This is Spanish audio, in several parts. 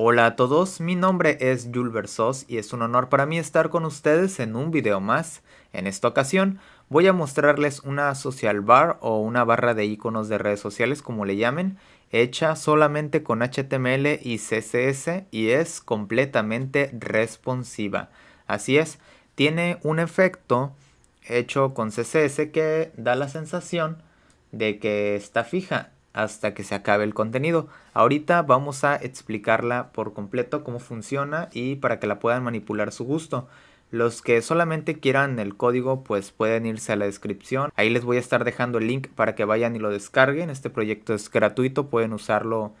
Hola a todos, mi nombre es Jules Versos y es un honor para mí estar con ustedes en un video más. En esta ocasión voy a mostrarles una social bar o una barra de iconos de redes sociales como le llamen, hecha solamente con HTML y CSS y es completamente responsiva. Así es, tiene un efecto hecho con CSS que da la sensación de que está fija hasta que se acabe el contenido. Ahorita vamos a explicarla por completo cómo funciona y para que la puedan manipular su gusto. Los que solamente quieran el código pues pueden irse a la descripción. Ahí les voy a estar dejando el link para que vayan y lo descarguen. Este proyecto es gratuito, pueden usarlo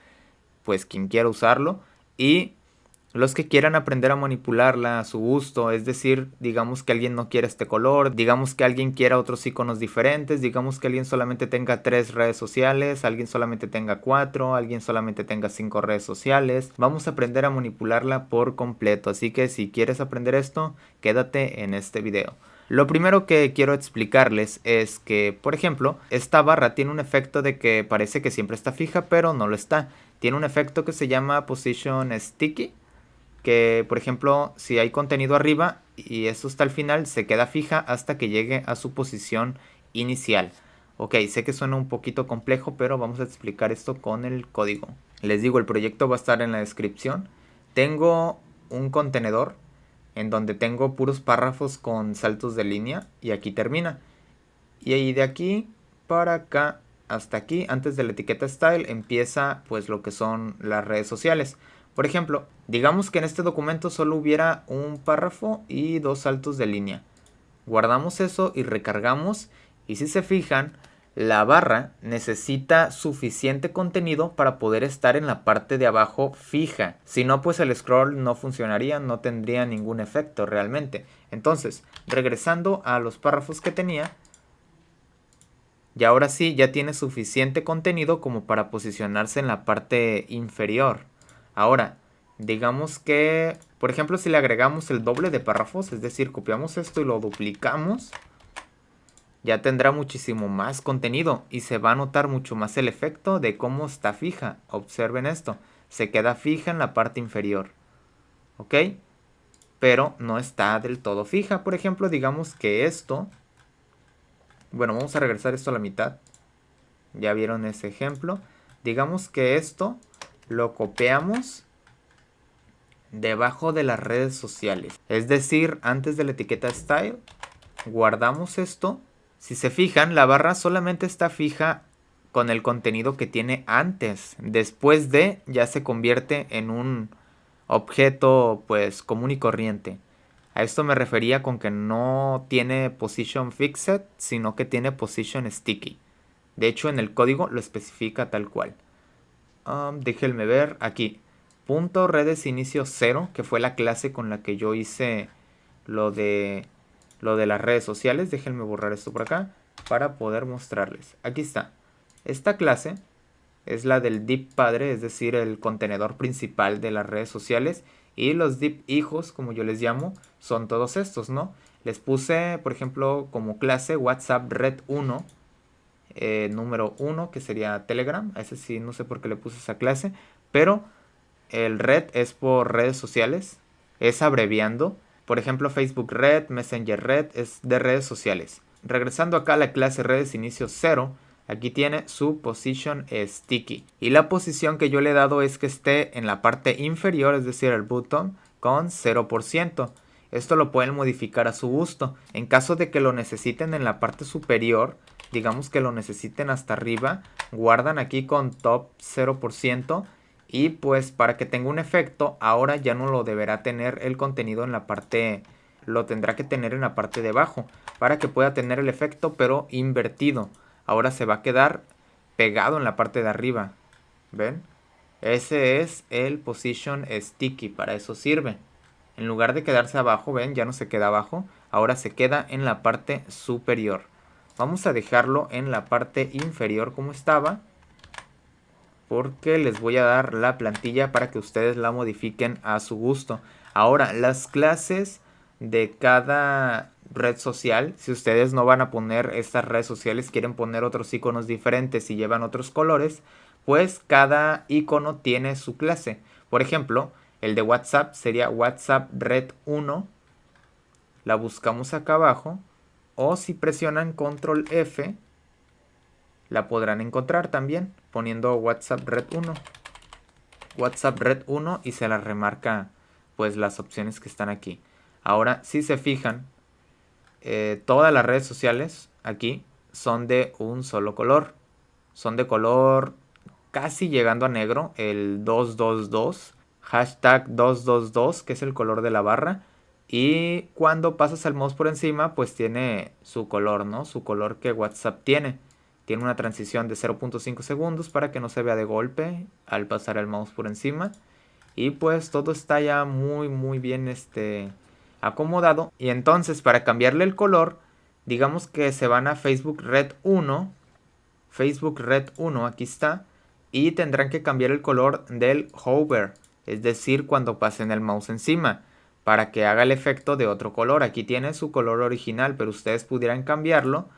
pues quien quiera usarlo. Y los que quieran aprender a manipularla a su gusto, es decir, digamos que alguien no quiere este color, digamos que alguien quiera otros iconos diferentes, digamos que alguien solamente tenga tres redes sociales, alguien solamente tenga cuatro, alguien solamente tenga cinco redes sociales. Vamos a aprender a manipularla por completo, así que si quieres aprender esto, quédate en este video. Lo primero que quiero explicarles es que, por ejemplo, esta barra tiene un efecto de que parece que siempre está fija, pero no lo está. Tiene un efecto que se llama Position Sticky, que por ejemplo si hay contenido arriba y eso está al final se queda fija hasta que llegue a su posición inicial. Ok, sé que suena un poquito complejo pero vamos a explicar esto con el código. Les digo el proyecto va a estar en la descripción. Tengo un contenedor en donde tengo puros párrafos con saltos de línea y aquí termina. Y ahí de aquí para acá hasta aquí antes de la etiqueta style empieza pues lo que son las redes sociales. Por ejemplo, digamos que en este documento solo hubiera un párrafo y dos saltos de línea. Guardamos eso y recargamos y si se fijan, la barra necesita suficiente contenido para poder estar en la parte de abajo fija. Si no, pues el scroll no funcionaría, no tendría ningún efecto realmente. Entonces, regresando a los párrafos que tenía, y ahora sí ya tiene suficiente contenido como para posicionarse en la parte inferior. Ahora, digamos que, por ejemplo, si le agregamos el doble de párrafos, es decir, copiamos esto y lo duplicamos, ya tendrá muchísimo más contenido y se va a notar mucho más el efecto de cómo está fija. Observen esto, se queda fija en la parte inferior, ¿ok? Pero no está del todo fija. Por ejemplo, digamos que esto, bueno, vamos a regresar esto a la mitad. Ya vieron ese ejemplo. Digamos que esto lo copiamos debajo de las redes sociales. Es decir, antes de la etiqueta style, guardamos esto. Si se fijan, la barra solamente está fija con el contenido que tiene antes. Después de, ya se convierte en un objeto pues común y corriente. A esto me refería con que no tiene position fixed, sino que tiene position sticky. De hecho, en el código lo especifica tal cual. Um, déjenme ver aquí. Redes inicio 0, que fue la clase con la que yo hice lo de, lo de las redes sociales. Déjenme borrar esto por acá para poder mostrarles. Aquí está. Esta clase es la del div padre, es decir, el contenedor principal de las redes sociales. Y los div hijos, como yo les llamo, son todos estos, ¿no? Les puse, por ejemplo, como clase WhatsApp Red 1 eh, número 1, que sería Telegram. ese sí, no sé por qué le puse esa clase. Pero el red es por redes sociales. Es abreviando. Por ejemplo, Facebook Red, Messenger Red es de redes sociales. Regresando acá a la clase redes inicio 0, aquí tiene su position sticky. Y la posición que yo le he dado es que esté en la parte inferior, es decir, el botón, con 0%. Esto lo pueden modificar a su gusto. En caso de que lo necesiten en la parte superior, digamos que lo necesiten hasta arriba, guardan aquí con top 0% y pues para que tenga un efecto, ahora ya no lo deberá tener el contenido en la parte, lo tendrá que tener en la parte de abajo para que pueda tener el efecto pero invertido. Ahora se va a quedar pegado en la parte de arriba, ¿ven? Ese es el position sticky, para eso sirve. En lugar de quedarse abajo, ven, ya no se queda abajo, ahora se queda en la parte superior. Vamos a dejarlo en la parte inferior como estaba. Porque les voy a dar la plantilla para que ustedes la modifiquen a su gusto. Ahora, las clases de cada red social, si ustedes no van a poner estas redes sociales, quieren poner otros iconos diferentes y llevan otros colores, pues cada icono tiene su clase. Por ejemplo, el de WhatsApp sería WhatsApp Red 1. La buscamos acá abajo. O si presionan Control F, la podrán encontrar también poniendo WhatsApp Red 1. WhatsApp Red 1 y se la remarca pues las opciones que están aquí. Ahora, si se fijan, eh, todas las redes sociales aquí son de un solo color. Son de color casi llegando a negro, el 222, hashtag 222, que es el color de la barra. Y cuando pasas el mouse por encima, pues tiene su color, ¿no? Su color que WhatsApp tiene. Tiene una transición de 0.5 segundos para que no se vea de golpe al pasar el mouse por encima. Y pues todo está ya muy muy bien este, acomodado. Y entonces para cambiarle el color, digamos que se van a Facebook Red 1. Facebook Red 1, aquí está. Y tendrán que cambiar el color del hover. Es decir, cuando pasen el mouse encima. Para que haga el efecto de otro color. Aquí tiene su color original, pero ustedes pudieran cambiarlo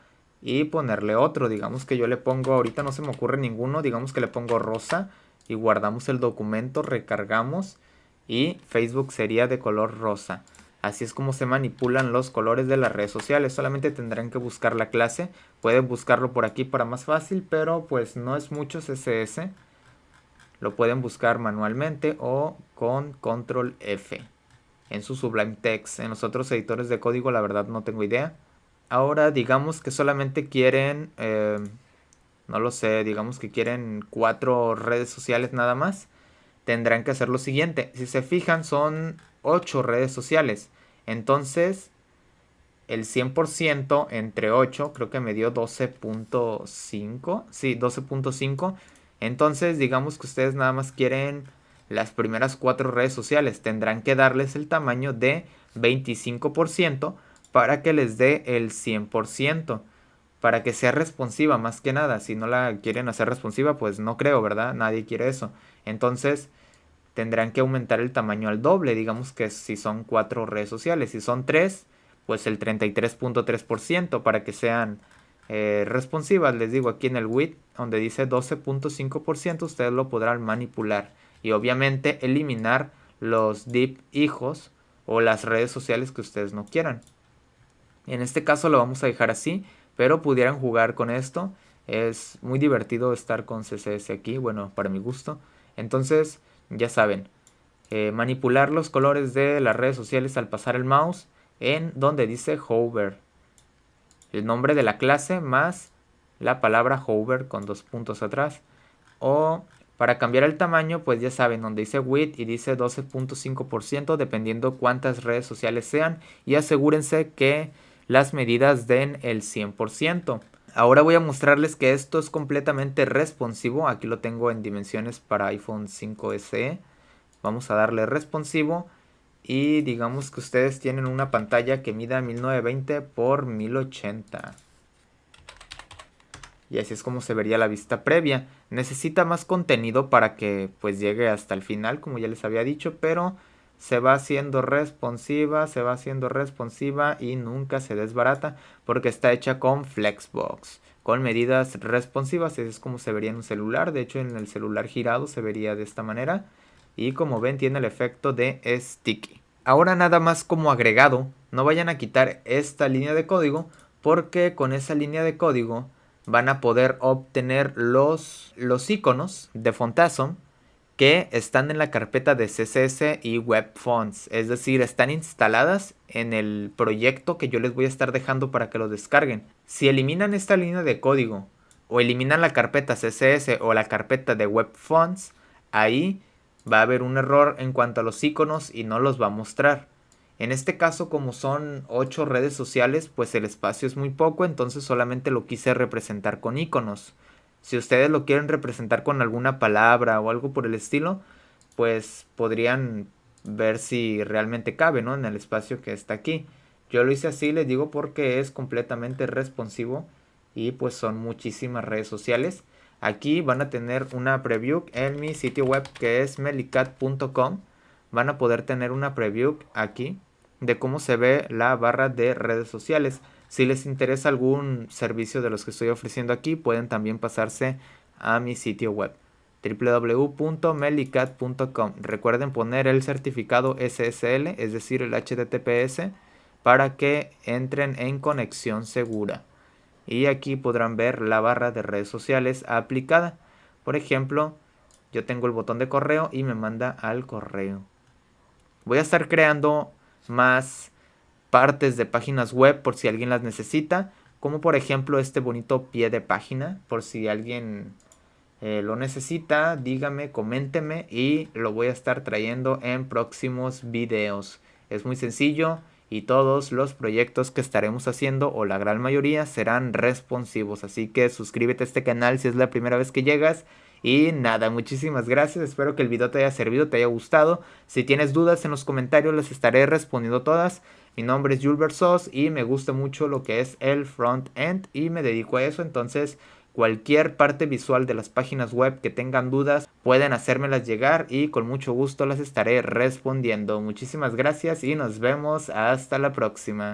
y ponerle otro. Digamos que yo le pongo, ahorita no se me ocurre ninguno, digamos que le pongo rosa y guardamos el documento, recargamos y Facebook sería de color rosa. Así es como se manipulan los colores de las redes sociales. Solamente tendrán que buscar la clase. Pueden buscarlo por aquí para más fácil, pero pues no es mucho CSS. Lo pueden buscar manualmente o con control F en su Sublime Text. En los otros editores de código la verdad no tengo idea. Ahora digamos que solamente quieren, eh, no lo sé, digamos que quieren cuatro redes sociales nada más. Tendrán que hacer lo siguiente. Si se fijan son ocho redes sociales. Entonces el 100% entre 8 creo que me dio 12.5. Sí, 12.5. Entonces digamos que ustedes nada más quieren las primeras cuatro redes sociales. Tendrán que darles el tamaño de 25% para que les dé el 100%, para que sea responsiva más que nada. Si no la quieren hacer responsiva, pues no creo, ¿verdad? Nadie quiere eso. Entonces tendrán que aumentar el tamaño al doble, digamos que si son cuatro redes sociales, si son tres, pues el 33.3% para que sean eh, responsivas. Les digo aquí en el width, donde dice 12.5%, ustedes lo podrán manipular y obviamente eliminar los deep hijos o las redes sociales que ustedes no quieran. En este caso lo vamos a dejar así, pero pudieran jugar con esto. Es muy divertido estar con CSS aquí, bueno, para mi gusto. Entonces, ya saben, eh, manipular los colores de las redes sociales al pasar el mouse en donde dice hover. El nombre de la clase más la palabra hover con dos puntos atrás. O para cambiar el tamaño, pues ya saben, donde dice width y dice 12.5% dependiendo cuántas redes sociales sean. Y asegúrense que las medidas den el 100%. Ahora voy a mostrarles que esto es completamente responsivo. Aquí lo tengo en dimensiones para iPhone 5 SE. Vamos a darle responsivo. Y digamos que ustedes tienen una pantalla que mida 1920 x 1080. Y así es como se vería la vista previa. Necesita más contenido para que pues llegue hasta el final, como ya les había dicho, pero se va haciendo responsiva, se va haciendo responsiva y nunca se desbarata porque está hecha con Flexbox, con medidas responsivas, es como se vería en un celular, de hecho en el celular girado se vería de esta manera y como ven tiene el efecto de sticky. Ahora nada más como agregado, no vayan a quitar esta línea de código porque con esa línea de código van a poder obtener los, los iconos de Fontasm que están en la carpeta de CSS y Web Fonts, es decir, están instaladas en el proyecto que yo les voy a estar dejando para que lo descarguen. Si eliminan esta línea de código o eliminan la carpeta CSS o la carpeta de Web Fonts, ahí va a haber un error en cuanto a los iconos y no los va a mostrar. En este caso, como son 8 redes sociales, pues el espacio es muy poco, entonces solamente lo quise representar con iconos. Si ustedes lo quieren representar con alguna palabra o algo por el estilo, pues podrían ver si realmente cabe, ¿no? En el espacio que está aquí. Yo lo hice así, les digo, porque es completamente responsivo y pues son muchísimas redes sociales. Aquí van a tener una preview en mi sitio web que es melicat.com. Van a poder tener una preview aquí de cómo se ve la barra de redes sociales. Si les interesa algún servicio de los que estoy ofreciendo aquí, pueden también pasarse a mi sitio web. www.melicat.com. Recuerden poner el certificado SSL, es decir, el HTTPS, para que entren en conexión segura. Y aquí podrán ver la barra de redes sociales aplicada. Por ejemplo, yo tengo el botón de correo y me manda al correo. Voy a estar creando más partes de páginas web por si alguien las necesita, como por ejemplo este bonito pie de página, por si alguien eh, lo necesita, dígame, coménteme y lo voy a estar trayendo en próximos videos. Es muy sencillo y todos los proyectos que estaremos haciendo o la gran mayoría serán responsivos. Así que suscríbete a este canal si es la primera vez que llegas y nada, muchísimas gracias. Espero que el video te haya servido, te haya gustado. Si tienes dudas en los comentarios, les estaré respondiendo todas. Mi nombre es Julber Sos y me gusta mucho lo que es el front-end y me dedico a eso. Entonces, cualquier parte visual de las páginas web que tengan dudas, pueden hacérmelas llegar y con mucho gusto las estaré respondiendo. Muchísimas gracias y nos vemos hasta la próxima.